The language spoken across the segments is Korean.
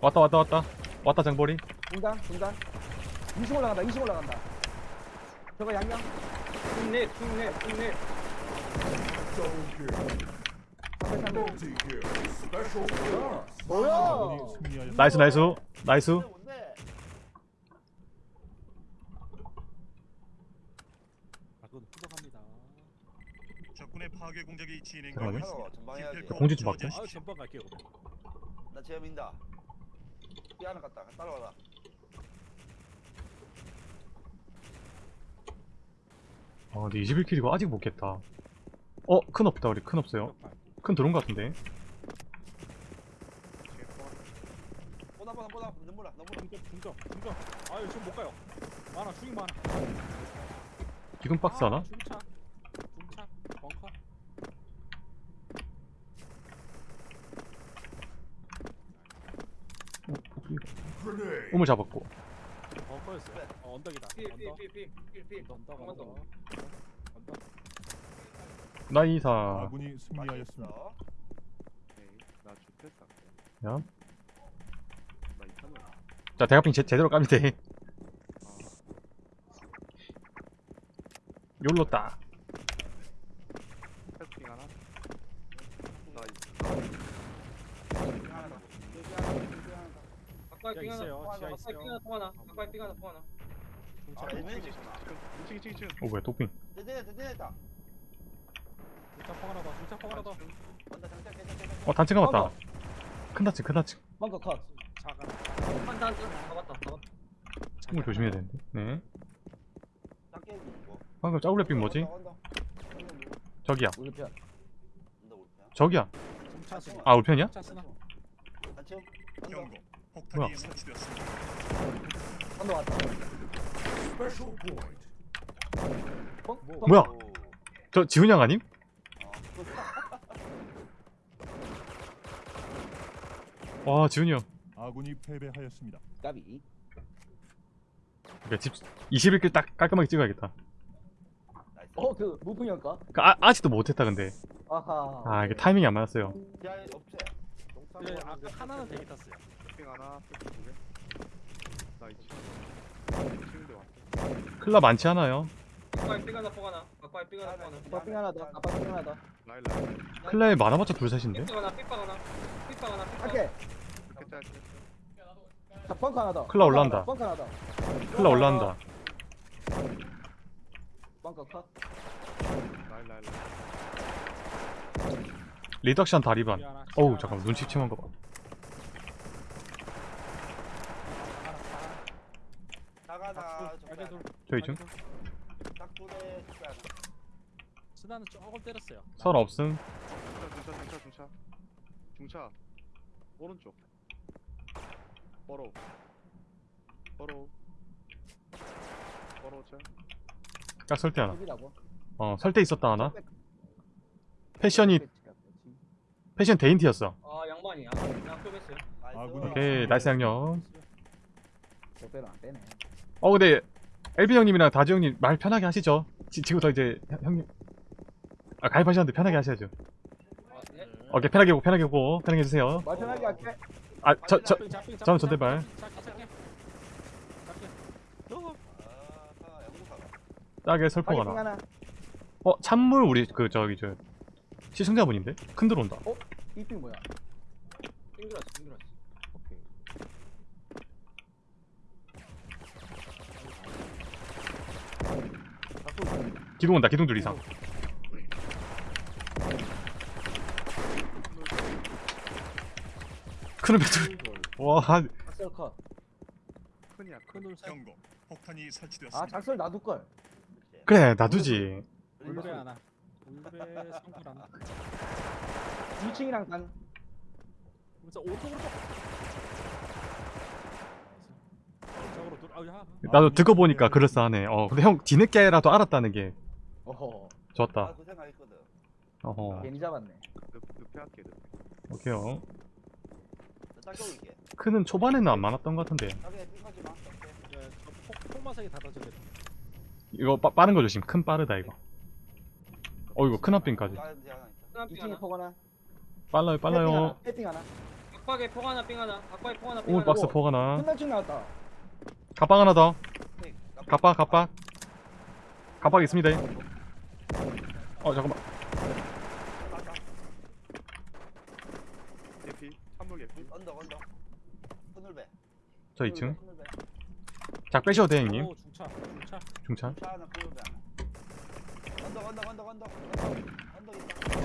왔다 왔다 왔다 왔다 장보리 중단 중단 20 올라간다 20 올라간다 저거 양양 흉내 흉내 흉내 뭐야. 나이스 나이스 나이스. 적군의 파괴 공작이 전방해야지. 기필코 공지 좀 저지하십시오. 아유 전방 갈게요. 그럼. 나 제어 민다. 삐 하나 갔다. 따라와라. 아 근데 21킬이고 아직 못 깼다 어? 큰 없다 우리 큰 없어요 큰 들어온 것 같은데 보다 보다 보다 눈물아 눈물아. 중점 중점 중점. 아유 지금 못 가요. 많아 중이 많아. 기둥 박스 하나? 아, 중차 중차 벙커. 우물 잡았고. 어, 언덕이다. 언덕. 삐삐삐삐삐 언덕 한번 더. 언덕. 언덕. 나이사 아군이 승리하였습니다. 맛있어. 야. 자 대각빙 제, 제대로 까면 돼 욜로 따 가까이 지하 삥 하나 있어요, 통 하나 지하 있어요. 삥 하나 통 하나 가까이 삥 하나 통 하나 아, 중차. 애매해. 어 뭐야 도핑 든든해 든든했다. 중차 포 하나 더. 중차 포 하나 더. 온다 장착 장착 장착. 어 단층 가봤다 큰 단층 큰 단층 벙커 컷 차가. 한단 잡았다 잡았다 우물 조심해야 되는데 네 해주는 거. 방금 짜울레빙 뭐지? 온다. 온다, 온다, 우리 저기야 편 온다, 온다. 저기야. 아 우편이야? 중차 쓰나. 단층. 온다. 경고. 뭐야? 폭탄이 설치되었습니다. 언더 왔다 뭐? 뭐야? 오. 저 지훈이 형 아님? 와 지훈이 형 아군이 패배하였습니다. 까비 그러니까 집 21킬 딱 깔끔하게 찍어야겠다 나이스. 어그 무풍이 형까 그 아, 아직도 못했다 근데 아하 아 이게 타이밍이 안 맞았어요 지하에 없지. 네, 아 까 하나는 대기 탔어요. 클라 많지 않아요 가까이 삥 하나 통 하나 가까이 삥 하나 통 하나 아빠 삥 하나 더 아빠 삥 하나 더 클라에 많아봤자 둘 셋인데 삐빵 하나 삐빵 하나 삐빵 하나 삐빵 할게 자 벙커 하나 더 클라 올라온다. 벙커 하나 더 클라 올라간다 벙커 컷 리덕션 다리반 지하 하나, 지하 어우 하나, 잠깐만 눈치 하나. 침한 거봐 하나, 하나, 하나. 나가나. 알게 둘. 저기 중. 스나는 조금 때렸어요. 설 없음. 중차 중차 중차 중차. 오른쪽. 버로. 버로. 버로 차. 딱 설대 하나. 어 설대 있었다 하나. 패션이 패션 데인티였어. 아 양반이야. 그냥 좁했어요. 나이스. 아군이 오케이 나이스 양념. 안어 근데 엘빈 형님이랑 다주 형님 말 편하게 하시죠. 지, 지금부터 이제 형- 형님. 아 가입하셨는데 편하게 하셔야죠? 오케이 편하게 보고 편하게 보고. 편하게 해주세요. 말 편하게 할게. 아저 저 잡빙, 잡빙, 저는 전대발. 싸게 설포 빨리 삥 하나. 하나. 어 찬물 우리 그 저기 저 시청자분인데? 큰 들어온다. 이삥 뭐야? 빙그라스 빙그라스 오케이 기둥 온다 기둥 둘 이상 큰 배들 와 작설 컷아 큰이야 큰 큰울 살. 경고. 폭탄이 설치되었습니다. 작설 놔둘 걸 그래 놔두지 울베 하나. 울베 성굴 하나. 2층이랑 단 그래서 오쪽으로 쪽. 저쪽으로 둘. 아우 야. 나도 듣고 보니까 그럴싸하네 어 근데 형 뒤늦게라도 알았다는 게 어허 아, 좋았다 그 생각했거든. 어허 괜히 잡았네 늪에 할게 늪에 오케이요 딱 겨울게. 큰은 초반에는 안 많았던 것 마. 네, 저 폭마색이 닫아져 돼. 이거 빠, 빠른 거 조심 큰 빠르다 이거 어이구 큰 앞빙까지 하나 있다. 하나 삥 2층에 하나 포거나 빨라요 빨라요 해핑 하나 각박에 폭 하나 삥 하나 각박에 폭 하나 삥 오물 하나 박스 포 하나. 끝날 쯤 나왔다. 갑박 하나 더. 네, 갑박 갑박. 갑박 있습니다. 어 잠깐만. 개피. 한물 개피. 언덕 언덕. 큰울배. 저 2층. 큰울배. 작 빼셔도 돼 형님. 오 중차 중차 중차. 차 하나 큰울배 하나. 언덕 언덕 언덕 언덕 언덕 언덕 있다.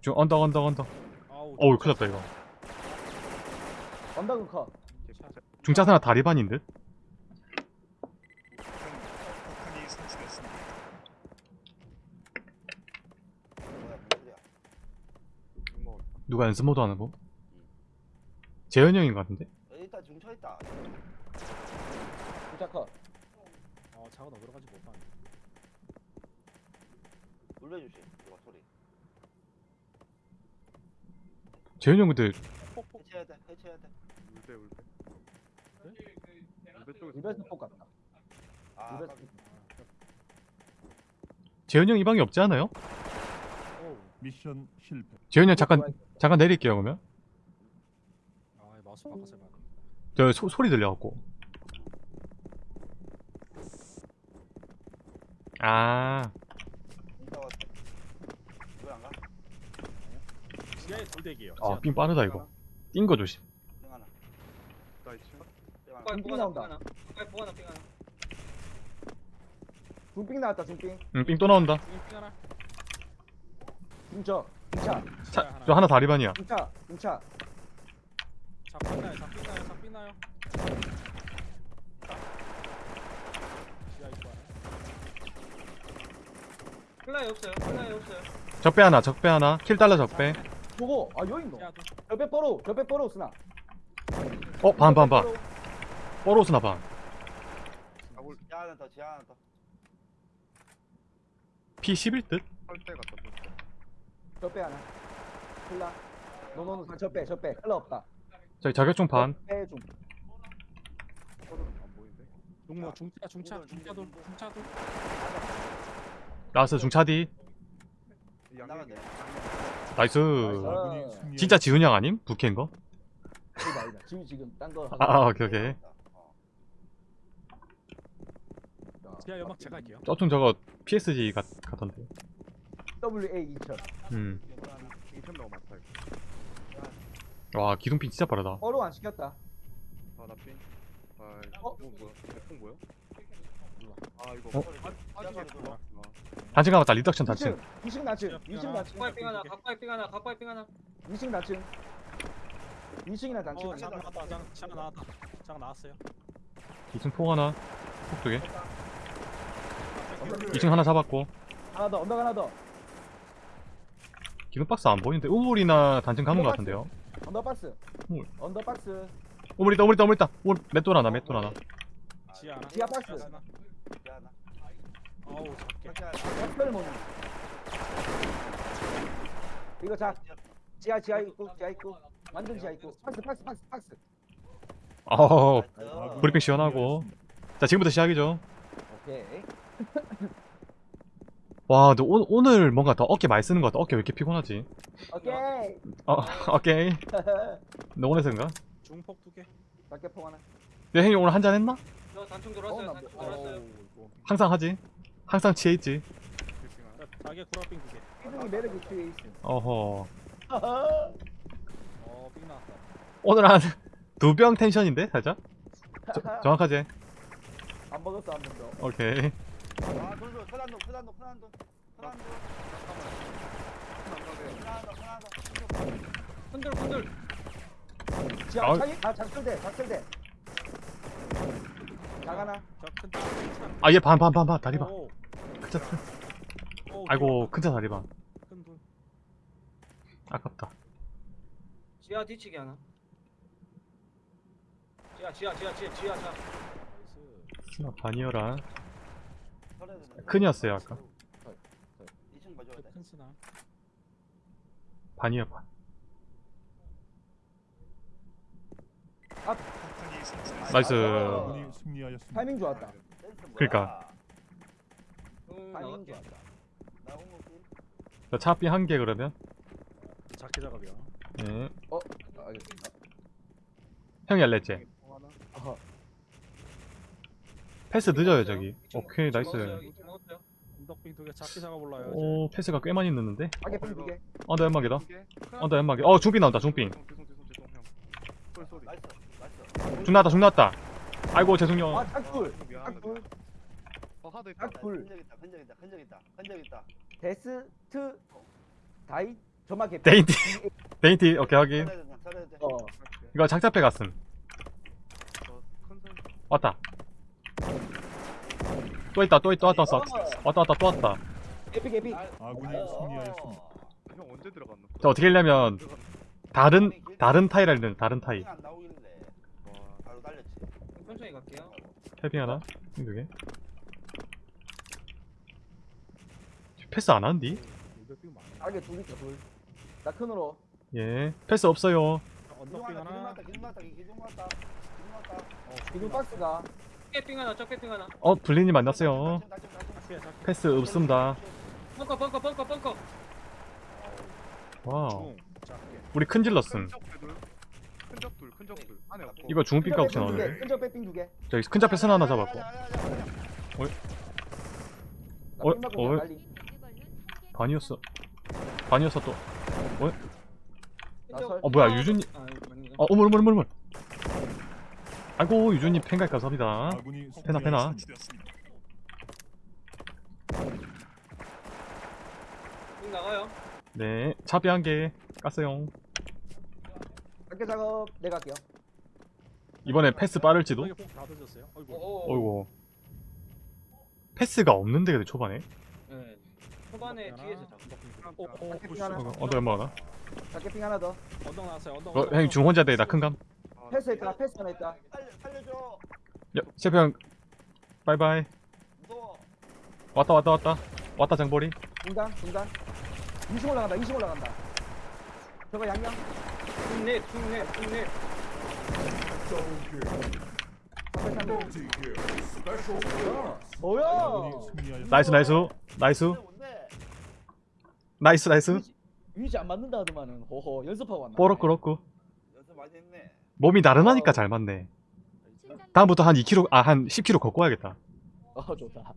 중 언덕 언덕 언덕. 어우 큰일 났다 이거. 언덕은 커. 개피. 중차사나 다리반인 듯. 폭탄이 설치됐습니다. 뭐야 뭔 소리야? 중 먹었다. 누가 연습 모드 하는 거? 재현이 형인 것 같은데? 있다 중차 있다. 진짜 커. 어 차가 어디로 가지 못 봤네 눌러주시. 이거 소리. 재현이 형 근데 폭폭 해체해야 돼. 해체해야 돼. 울배 울배. 울배 쪽에서. 리베스 폭 같다. 아 깜- 재현이 형 이 방에 없지 않아요? 미션 실패. 재현이 형 잠깐 잠깐 내릴게요 그러면. 아 마우스 바꿔서 봐 저 소, 소리 들려갖고. 아 이따 왔어. 왜안 가? 지하에 돌대기예요 아, 삥 빠르다 이거. 뛴 거 조심. 땡 하나. 나 2층. 땡 하나. 각박에 삥폭 하나 삥 나온다. 하나 삥 하나 나왔다 중빙. 응, 삥 또 나온다. 삥 하나 중저. 중차. 차, 저 하나 다리반이야. 중차. 중차. 작삥 나요 작삥 나요 작삥 나요 지하 입구 하나 플라이 없어요 플라이 없어요 적배 하나, 적배 하나. 킬 달러 적배. 저거 아 여기 있노. 지하 둘 옆에 뽀로. 옆에 뽀로 쓰나. 어, 반, 반, 반. 뽀로스나 반. 더. 지하 하나 더. P11 듯? 설대 같다. 저빼 하나. 클라. 노노노 저빼 저빼. 클라 없다. 저기 자격증 반. 빼 좀. 중모 중차 중차 중차 돌 중차 돌 라스 중차디. 나이스. 승리하였습니다. 진짜 지훈이 형 아님? 부캐인 거? 아니다 아니다. 지금 지금 딴거 아, 아, 오케이, 오케이. 어. 지하 연막 제가 할게요 저쪽 저거 PSG 같, 같던데. WA 2000. 음. 이거 하나. 2천 너무 많다 이거. 와, 기둥핀 진짜 빠르다. 뽀로 안 시켰다. 아 나 핑. 아 어? 뭐 뭐야? 아 이거. 어? 아, 빠지게 지하 아, 단층 가봤다, 리덕션 단층. 2층. 2층 낮층. 2층 낮층. 각박에 삥 하나 각박에 삥 하나 각박에 삥 하나 2층 낮층. 2층이나 단층. 어 장 나왔다 장, 장 나왔다 장 나왔어요 2층 폭 하나. 폭 두 개. 2층 하나 잡았고. 하나 더. 언덕 하나 더. 기둥 박스 안 보이는데. 우물이나 단층 가는 것 같은데요. 언더박스. 뭘. 언더박스. 우물 있다, 우물 있다, 우물 있다. 우물, 맷돌 하나, 맷돌 하나. 지하 하나 지하 박스. 하나. 지하 하나. 어우 작게. 엑스펠 모니. 이거 자. 지하 지하 있고 지하 있고. 완전 지하 있고. 박스 박스 박스 박스. 어, nice. 브리핑 시원하고. 자, 지금부터 시작이죠. 오케이. 와, 근데 오, 오늘 뭔가 더 어깨 많이 쓰는 것 같다. 어깨 왜 이렇게 피곤하지? 오케이. 어, 오케이. 너 오늘서인가? 중폭 두개 밖에 포 하나. 내 형이 오늘 한 잔 했나? 저 단총 어, 돌았어요 나 단총 뭐- 돌았어요 이거 항상 하지. 항상 취해 있지. 자기 구라빙 두 개 피드이 매력이 뒤에 있어. 어허. 어 빙 나왔다 오늘 한 두 병 텐션인데 살짝? 저, 정확하지? 안 먹었어 한번 더. 오케이. 아 돌돌 서단도 서단도 서단도 서단도. 서단도 서단도. 흔들 흔들 지하 아우. 차이 아 작설대 작설대. 작하나. 저큰 아얘 반 반 반 반 다리 반. 오, 큰차 오, 아이고 큰차 다리 반. 큰돈 아깝다. 지하 뒤치기 하나 지하 지하 지하 지하 지하 자 나이스 스나 반이어라. 큰이었어요 아까. 2층 봐줘야 돼. 큰 스나 반이어 반. 나이스. 타이밍 좋았다. 그러니까. 타이밍 좋았다. 나. 자 차비 한 개 그러면. 작게 작업이야 예. 어. 아, 알겠습니다. 형이 알렸지? 패스 늦어요. 저기 오케이. 나이스 두개 작게. 오 패스가 꽤 많이 늦는데? 가게 팽두 개. 언더 연막이다. 언더 연막이 어 중빙 나온다 중빙 중 나왔다 중 나왔다 아이고 죄송해요 아, 짝불. 짝불. 어 하도 있다. 짝불. 흔적 있다 흔적 있다 흔적 있다 흔적 있다 데스트 다이 점막 개. 데인티 데인티 오케이 확인 어. 이거 작잡해 갔음. 왔다 또 있다 또 있다 또 왔다 왔어 왔다 왔다 또 왔다 에픽 에픽. 아군이 승리하였습니다. 형 언제 들어갔노? 자 어떻게 하려면? 다른 다른 타일 알는 다른 타일 안 나오길래 와. 바로 달렸지 천천히 갈게요. 탭핑 하나 두개 패스 안 하는디? 가게 둘 있다 둘. 나 큰으로. 예 패스 없어요 언덕빙 기둥 하나. 왔다 기둥 왔다 기둥 왔다 기둥 왔다 기둥 박스가. 깨빙 하나, 적깨빙 하나. 어 블린이 만났어요. 패스 없습니다 벙커, 벙커, 벙커, 벙커. 와우. 우리 큰 질렀음 큰적 둘, 큰적 둘. 안에 없고. 이거 중빙가 혹시 끈적 나오네 끈적 빼삥 두 개. 저기 큰 잡패스 하나 잡았고 나 어, 삥 맞고 어. 그냥 달리. 반이었어 반이었어 또나 설. 어, 뭐야, 유준이- 아. 어, 어물, 어물, 어물, 어물. 아이고, 유준님 팬가입 감사합니다. 페나, 페나. 나가요. 네, 차비 한개 깠어요. 작게 작업 내가 할게요. 이번에 패스 빠를지도? 던졌어요. 어이구. 패스가 없는데, 근데 초반에? 네. 초반에 하나. 뒤에서 잡고. 어, 어, 작게 push. 삥 하나. 어? 작게 삥 하나 더. 언덕 나왔어요. 언덕. 어, 언덕, 형님 중 혼자 돼, 나 큰 감. 아, 패스 있다. 패스 하나 있다. 살려, 살려줘 야, 셰프 형, 바이바이. 무서워 왔다, 왔다, 왔다. 왔다, 장보리. 중단 중단. 20 올라간다. 20 올라간다. 저거 양양. 중립, 중립, 중립. 뭐야? 나이스, 나이스. 나이스. 나이스, 나이스. 위치 안 맞는다 하더만은. 호호 연습하고 왔나. 뽀록꾸 럭꾸. 연습 많이 했네 몸이 나른하니까 잘 맞네. 다음부터 한 2kg, 아, 한 10kg 걷고 와야겠다. 어 좋다.